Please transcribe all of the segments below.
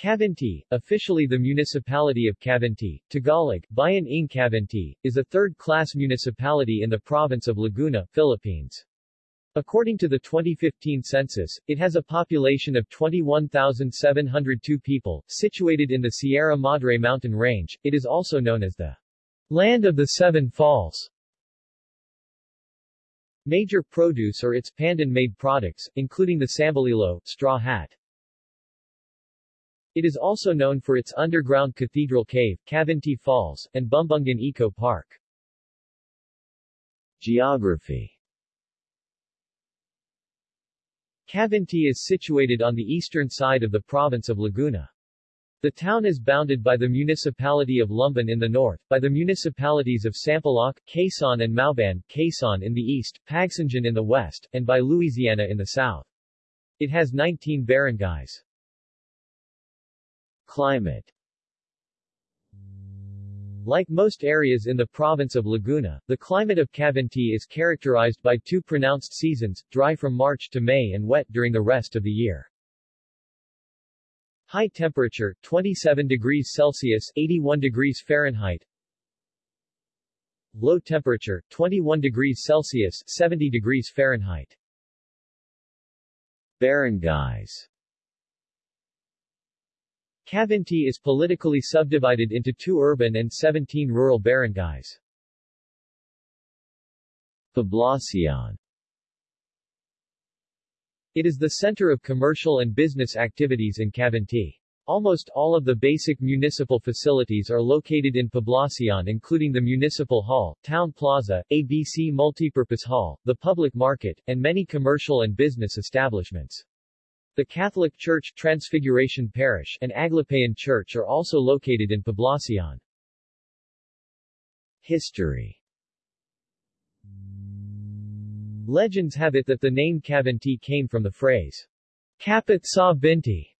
Cavinti, officially the municipality of Cavinti, Tagalog, Bayan ng Cavinti, is a third-class municipality in the province of Laguna, Philippines. According to the 2015 census, it has a population of 21,702 people, situated in the Sierra Madre mountain range. It is also known as the Land of the Seven Falls. Major produce are its pandan-made products, including the sambalilo, straw hat. It is also known for its underground cathedral cave, Cavinti Falls, and Bumbungan Eco Park. Geography Cavinti is situated on the eastern side of the province of Laguna. The town is bounded by the municipality of Lumban in the north, by the municipalities of Sampaloc, Quezon and Mauban, Quezon in the east, Pagsanjan in the west, and by Luisiana in the south. It has 19 barangays. Climate. Like most areas in the province of Laguna, the climate of Cavinti is characterized by two pronounced seasons, dry from March to May and wet during the rest of the year. High temperature, 27 degrees Celsius 81 degrees Fahrenheit. Low temperature, 21 degrees Celsius 70 degrees Fahrenheit. Barangays Cavinti is politically subdivided into two urban and 17 rural barangays. Poblacion It is the center of commercial and business activities in Cavinti. Almost all of the basic municipal facilities are located in Poblacion including the Municipal Hall, Town Plaza, ABC Multipurpose Hall, the public market, and many commercial and business establishments. The Catholic Church Transfiguration Parish and Aglipayan Church are also located in Poblacion. History Legends have it that the name Cavinti came from the phrase, Kapit sa Binti,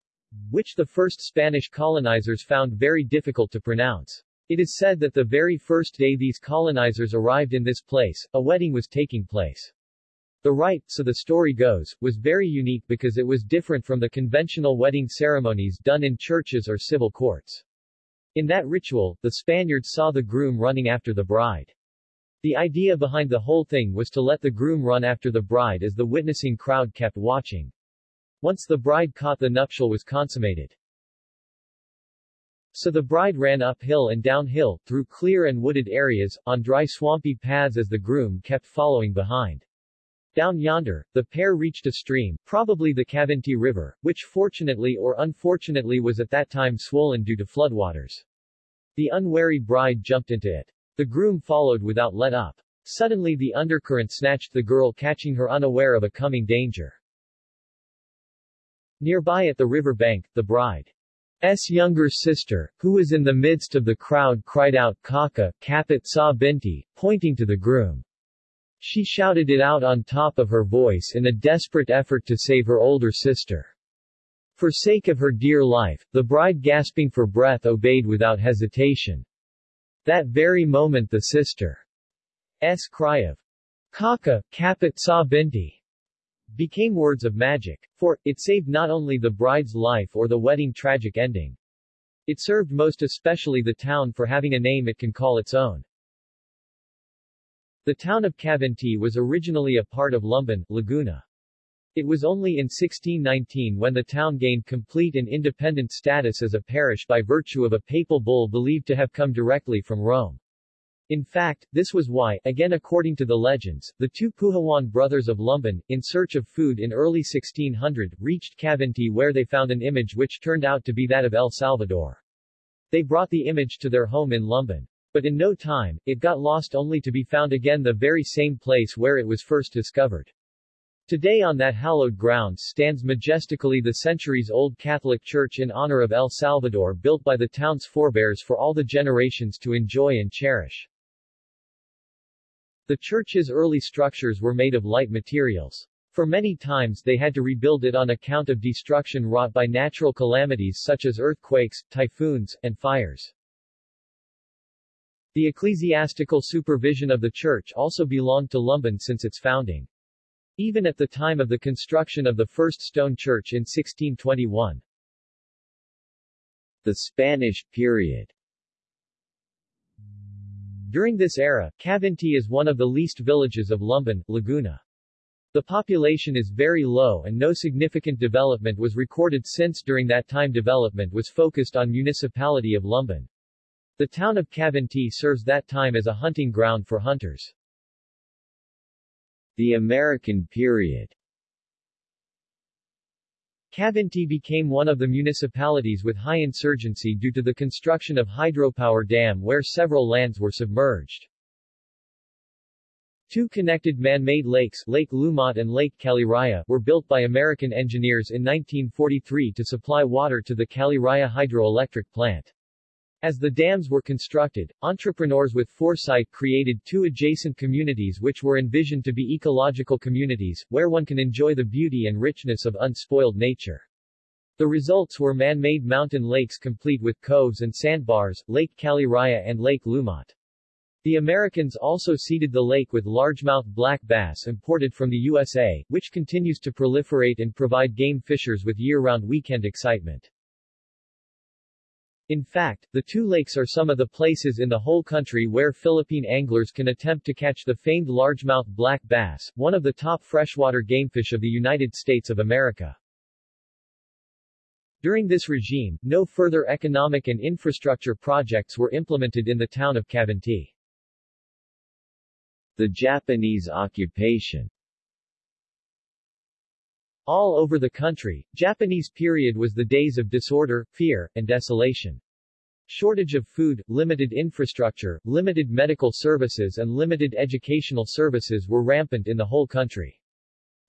which the first Spanish colonizers found very difficult to pronounce. It is said that the very first day these colonizers arrived in this place, a wedding was taking place. The rite, so the story goes, was very unique because it was different from the conventional wedding ceremonies done in churches or civil courts. In that ritual, the Spaniards saw the groom running after the bride. The idea behind the whole thing was to let the groom run after the bride as the witnessing crowd kept watching. Once the bride caught the nuptial was consummated. So the bride ran uphill and downhill, through clear and wooded areas, on dry swampy paths as the groom kept following behind. Down yonder, the pair reached a stream, probably the Cavinti River, which fortunately or unfortunately was at that time swollen due to floodwaters. The unwary bride jumped into it. The groom followed without let up. Suddenly the undercurrent snatched the girl catching her unaware of a coming danger. Nearby at the river bank, the bride's younger sister, who was in the midst of the crowd cried out Kaka, Kapit sa binti, pointing to the groom. She shouted it out on top of her voice in a desperate effort to save her older sister. For sake of her dear life, the bride gasping for breath obeyed without hesitation. That very moment the sister's cry of Kaka, Kapit sa binti became words of magic. For, it saved not only the bride's life or the wedding tragic ending. It served most especially the town for having a name it can call its own. The town of Cavinti was originally a part of Lumban, Laguna. It was only in 1619 when the town gained complete and independent status as a parish by virtue of a papal bull believed to have come directly from Rome. In fact, this was why, again according to the legends, the two Puhawan brothers of Lumban, in search of food in early 1600, reached Cavinti where they found an image which turned out to be that of El Salvador. They brought the image to their home in Lumban. But in no time, it got lost only to be found again the very same place where it was first discovered. Today on that hallowed ground stands majestically the centuries-old Catholic Church in honor of El Salvador built by the town's forebears for all the generations to enjoy and cherish. The church's early structures were made of light materials. For many times they had to rebuild it on account of destruction wrought by natural calamities such as earthquakes, typhoons, and fires. The ecclesiastical supervision of the church also belonged to Lumban since its founding. Even at the time of the construction of the first stone church in 1621. The Spanish period During this era, Cavinti is one of the least villages of Lumban, Laguna. The population is very low and no significant development was recorded since during that time development was focused on municipality of Lumban. The town of Cavinti serves that time as a hunting ground for hunters. The American period Cavinti became one of the municipalities with high insurgency due to the construction of hydropower dam where several lands were submerged. Two connected man-made lakes, Lake Lumot and Lake Caliraya, were built by American engineers in 1943 to supply water to the Caliraya hydroelectric plant. As the dams were constructed, entrepreneurs with foresight created two adjacent communities which were envisioned to be ecological communities, where one can enjoy the beauty and richness of unspoiled nature. The results were man-made mountain lakes complete with coves and sandbars, Lake Caliraya and Lake Lumot. The Americans also seeded the lake with largemouth black bass imported from the USA, which continues to proliferate and provide game fishers with year-round weekend excitement. In fact, the two lakes are some of the places in the whole country where Philippine anglers can attempt to catch the famed largemouth black bass, one of the top freshwater gamefish of the United States of America. During this regime, no further economic and infrastructure projects were implemented in the town of Cavinti. The Japanese occupation all over the country, Japanese period was the days of disorder, fear, and desolation. Shortage of food, limited infrastructure, limited medical services and limited educational services were rampant in the whole country.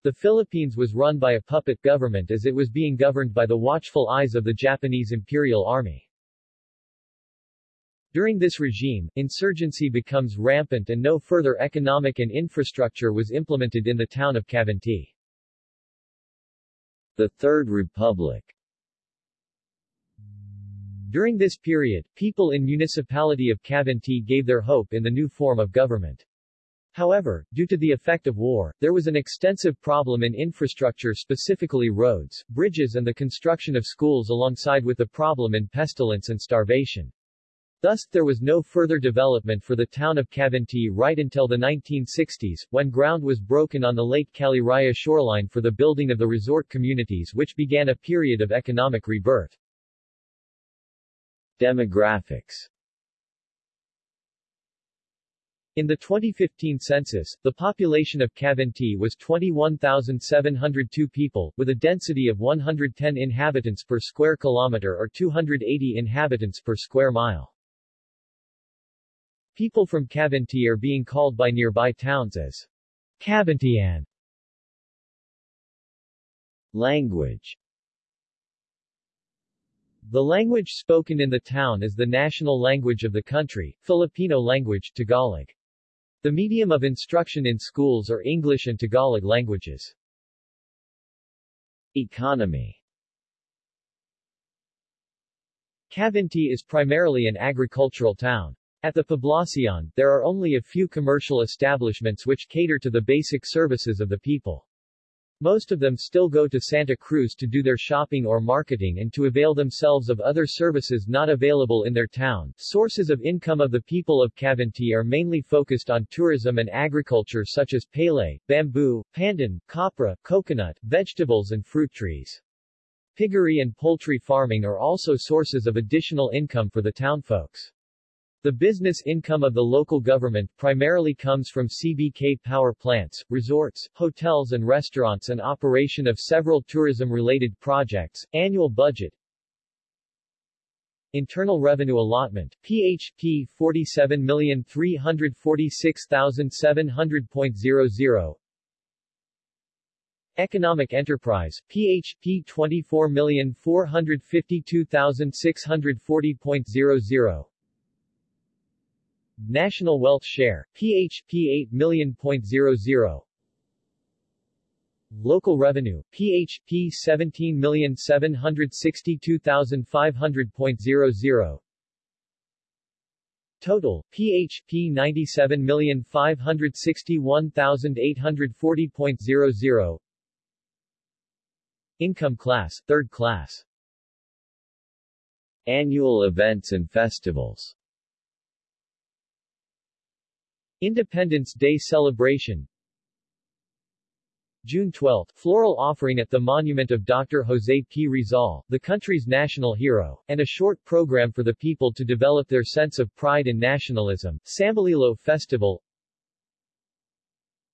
The Philippines was run by a puppet government as it was being governed by the watchful eyes of the Japanese Imperial Army. During this regime, insurgency becomes rampant and no further economic and infrastructure was implemented in the town of Cavinti. The Third Republic During this period, people in municipality of Cavinti gave their hope in the new form of government. However, due to the effect of war, there was an extensive problem in infrastructure specifically roads, bridges and the construction of schools alongside with the problem in pestilence and starvation. Thus, there was no further development for the town of Cavinti right until the 1960s, when ground was broken on the Lake Caliraya shoreline for the building of the resort communities which began a period of economic rebirth. Demographics in the 2015 census, the population of Cavinti was 21,702 people, with a density of 110 inhabitants per square kilometer or 280 inhabitants per square mile. People from Cavinti are being called by nearby towns as Cavintian. Language The language spoken in the town is the national language of the country, Filipino language, Tagalog. The medium of instruction in schools are English and Tagalog languages. Economy Cavinti is primarily an agricultural town. At the Poblacion, there are only a few commercial establishments which cater to the basic services of the people. Most of them still go to Santa Cruz to do their shopping or marketing and to avail themselves of other services not available in their town. Sources of income of the people of Cavinti are mainly focused on tourism and agriculture such as palay, bamboo, pandan, copra, coconut, vegetables and fruit trees. Piggery and poultry farming are also sources of additional income for the townfolks. The business income of the local government primarily comes from CBK power plants, resorts, hotels and restaurants and operation of several tourism-related projects. Annual budget Internal Revenue Allotment, PHP 47346700.00 Economic Enterprise, PHP 24452640.00 National Wealth Share, PHP 8 million.00 Local Revenue, PHP 17,762,500.00 Total, PHP 97,561,840.00 Income Class, Third Class. Annual events and festivals Independence Day celebration June 12, floral offering at the monument of Dr. Jose P. Rizal, the country's national hero, and a short program for the people to develop their sense of pride and nationalism, Sambalilo Festival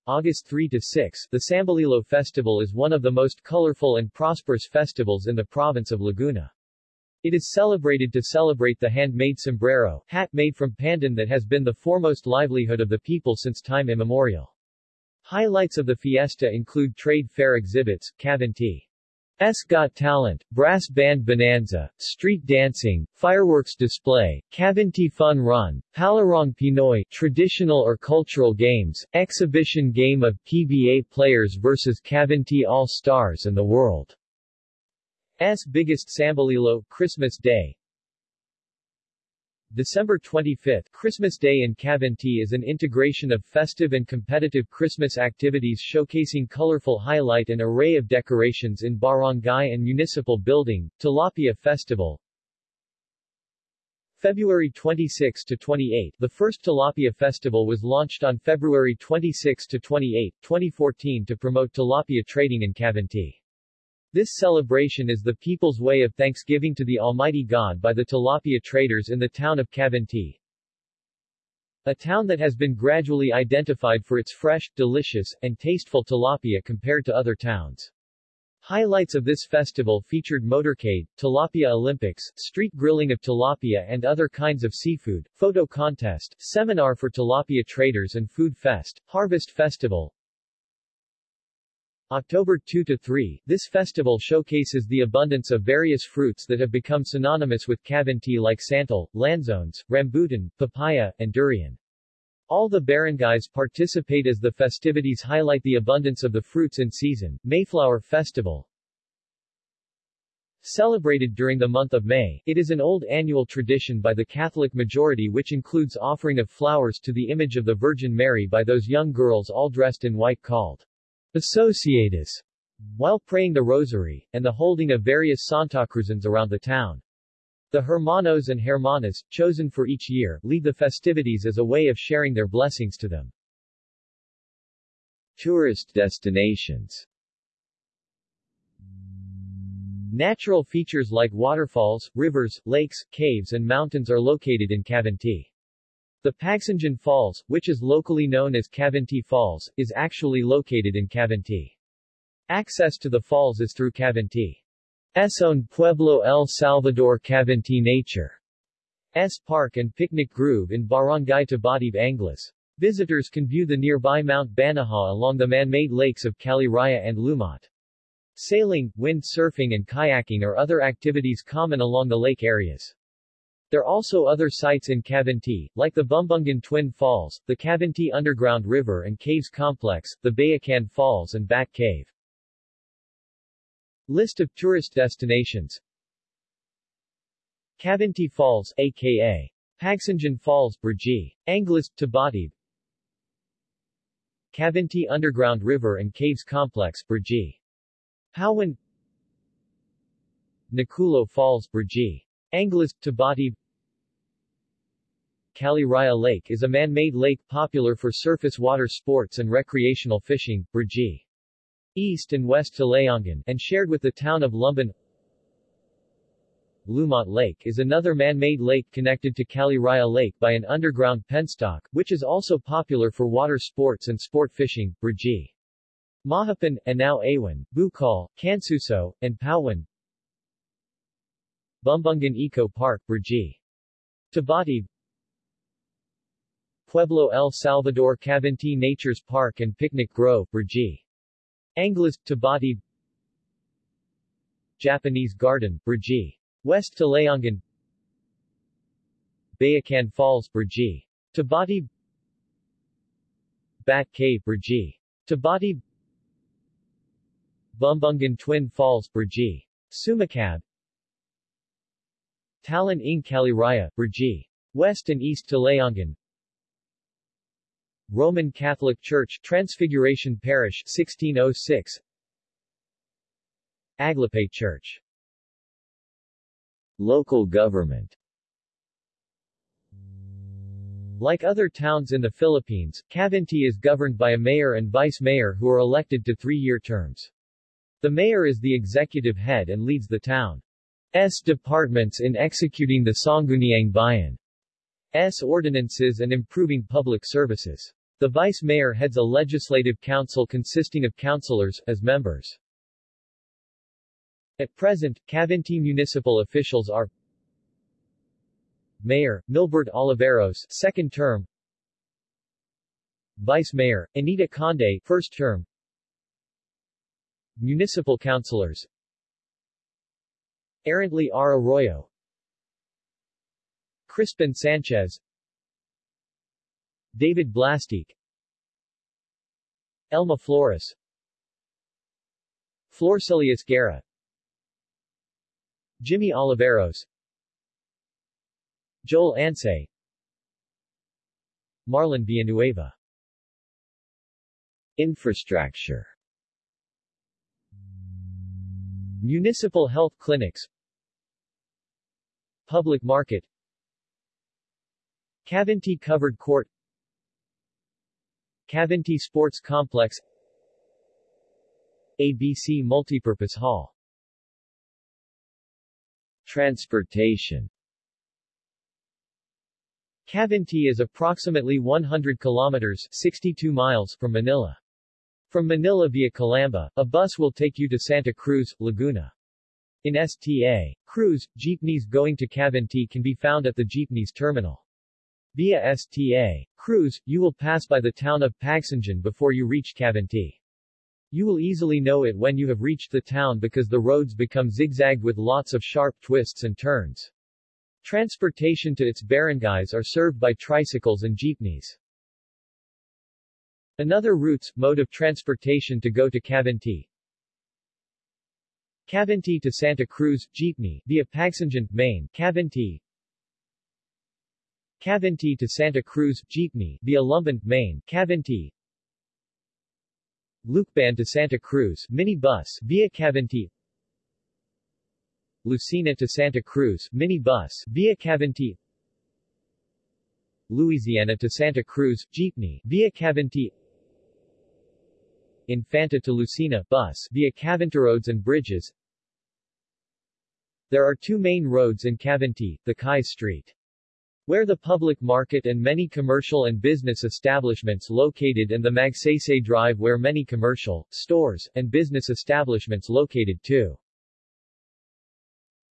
August 3 to 6, the Sambalilo Festival is one of the most colorful and prosperous festivals in the province of Laguna. It is celebrated to celebrate the handmade sombrero, hat made from pandan that has been the foremost livelihood of the people since time immemorial. Highlights of the fiesta include trade fair exhibits, S Got Talent, Brass Band Bonanza, Street Dancing, Fireworks Display, Cavinti Fun Run, Palarong Pinoy, Traditional or Cultural Games, Exhibition Game of PBA Players vs Cavinti All-Stars and the World's biggest Sambalilo, Christmas Day, December 25, Christmas Day in Cavinti is an integration of festive and competitive Christmas activities showcasing colorful highlight and array of decorations in barangay and municipal building, Tilapia Festival. February 26 to 28 The first Tilapia Festival was launched on February 26 to 28, 2014 to promote tilapia trading in Cavinti. This celebration is the people's way of thanksgiving to the Almighty God by the tilapia traders in the town of Cavinti. A town that has been gradually identified for its fresh, delicious, and tasteful tilapia compared to other towns. Highlights of this festival featured motorcade, tilapia Olympics, street grilling of tilapia and other kinds of seafood, photo contest, seminar for tilapia traders and food fest, harvest festival, October 2 to 3, this festival showcases the abundance of various fruits that have become synonymous with Cavinti like santol, lanzones, rambutan, papaya, and durian. All the barangays participate as the festivities highlight the abundance of the fruits in season. Mayflower Festival Celebrated during the month of May, it is an old annual tradition by the Catholic majority which includes offering of flowers to the image of the Virgin Mary by those young girls all dressed in white called Associadas, while praying the rosary, and the holding of various Santa Cruzans around the town. The Hermanos and Hermanas, chosen for each year, lead the festivities as a way of sharing their blessings to them. Tourist destinations Natural features like waterfalls, rivers, lakes, caves and mountains are located in Cavinti. The Pagsanjan Falls, which is locally known as Cavinti Falls, is actually located in Cavinti. Access to the falls is through Cavinti's own Pueblo El Salvador Cavinti Nature S Park and Picnic Grove in Barangay Tabatib Anglas. Visitors can view the nearby Mount Banahaw along the man-made lakes of Caliraya and Lumot. Sailing, wind surfing and kayaking are other activities common along the lake areas. There are also other sites in Cavinti, like the Bumbungan Twin Falls, the Cavinti Underground River and Caves Complex, the Bayacan Falls and Bat Cave. List of tourist destinations Cavinti Falls, a.k.a. Pagsanjan Falls, Brgy. Anglas, Tabatib Cavinti Underground River and Caves Complex, Brgy. Pauwan Nakulo Falls, Brgy. Anglas, Tabati Caliraya Lake is a man-made lake popular for surface water sports and recreational fishing, Brgy. East and west to Talayangan, and shared with the town of Lumban. Lumot Lake is another man-made lake connected to Caliraya Lake by an underground penstock, which is also popular for water sports and sport fishing, Brgy. Mahapan, Anao Awan, Bukal, Kansuso, and Pauwan, Bumbungan Eco Park, Brgy. Tabati Pueblo El Salvador Cavinti Natures Park and Picnic Grove, Brgy. Anglas, Tabati Japanese Garden, Brgy. West Talayangan Bayacan Falls, Brgy. Tabati Bat Cave, Brgy. Tabati Bumbungan Twin Falls, Brgy. Sumacab Talan ng Caliraya, Brgy. West and East Talayangan Roman Catholic Church Transfiguration Parish 1606 Aglipay Church. Local government. Like other towns in the Philippines, Cavinti is governed by a mayor and vice-mayor who are elected to three-year terms. The mayor is the executive head and leads the town's departments in executing the Sangguniang S ordinances and improving public services. The vice-mayor heads a legislative council consisting of councilors, as members. At present, Cavinti municipal officials are Mayor, Milbert Oliveros, second term Vice Mayor, Anita Conde, first term Municipal Councilors Errantly R. Arroyo. Crispin Sanchez. David Blastique. Elma Flores. Florcelius Guerra. Jimmy Oliveros. Joel Ansay Marlon Villanueva. Infrastructure. Municipal health clinics Public market Cavinti Covered Court Cavinti Sports Complex ABC Multipurpose Hall Transportation Cavinti is approximately 100 kilometers 62 miles from Manila. From Manila via Calamba, a bus will take you to Santa Cruz, Laguna. In STA. Cruz, jeepneys going to Cavinti can be found at the jeepneys terminal. Via STA. Cruz, you will pass by the town of Pagsanjan before you reach Cavinti. You will easily know it when you have reached the town because the roads become zigzagged with lots of sharp twists and turns. Transportation to its barangays are served by tricycles and jeepneys. Another routes, mode of transportation to go to Cavinti. Cavinti to Santa Cruz, jeepney, via Pagsanjan, Maine, Cavinti. Cavinti to Santa Cruz, jeepney, via Lumban, Maine, Cavinti. Lucban to Santa Cruz, minibus, via Cavinti. Lucena to Santa Cruz, minibus, via Cavinti Luisiana to Santa Cruz, jeepney, via Cavinti Infanta to Lucena, bus, via Cavinti roads and bridges There are two main roads in Cavinti, the Kai Street where the public market and many commercial and business establishments located and the Magsaysay Drive where many commercial, stores, and business establishments located too.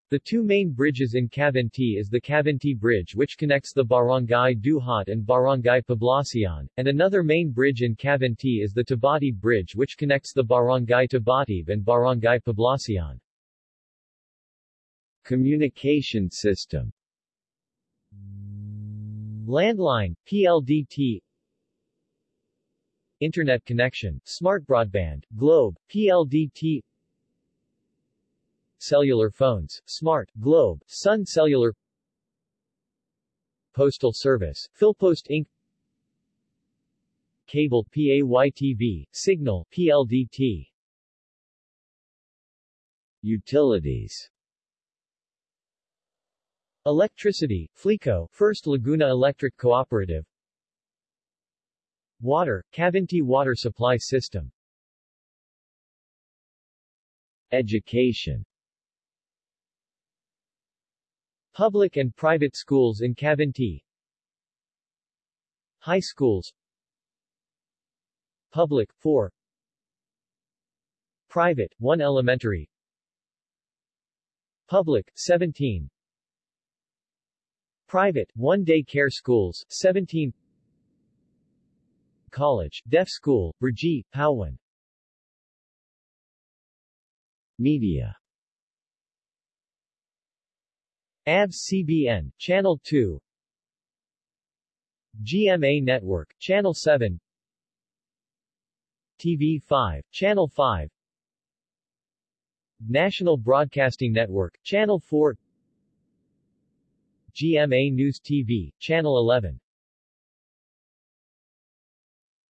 The two main bridges in Cavinti is the Cavinti Bridge which connects the Barangay Duhat and Barangay Poblacion, and another main bridge in Cavinti is the Tabatib Bridge which connects the Barangay Tabatib and Barangay Poblacion. Communication system. Landline, PLDT Internet connection, smart broadband, Globe, PLDT Cellular phones, Smart, Globe, Sun Cellular Postal Service, Philpost Inc. Cable PAYTV, Signal, PLDT Utilities. Electricity, FLECO, First Laguna Electric Cooperative. Water, Cavinti Water Supply System. Education Public and private schools in Cavinti High schools. Public, 4 Private, 1 elementary. Public, 17 Private, 1 day care schools, 17 College, Deaf School, Brgy, Pauwan Media ABS-CBN, Channel 2 GMA Network, Channel 7 TV5, Channel 5 National Broadcasting Network, Channel 4 GMA News TV, Channel 11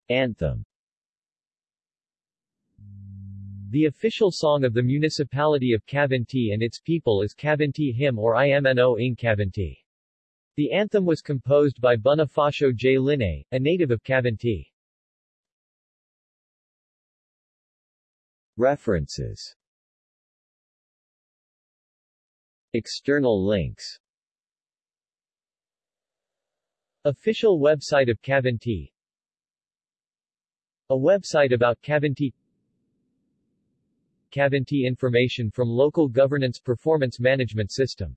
Anthem The official song of the municipality of Cavinti and its people is Cavinti Hymn or IMNO in Cavinti. The anthem was composed by Bonifacio J. Linne, a native of Cavinti. References External links Official website of Cavinti A website about Cavinti Cavinti information from Local Governance Performance Management System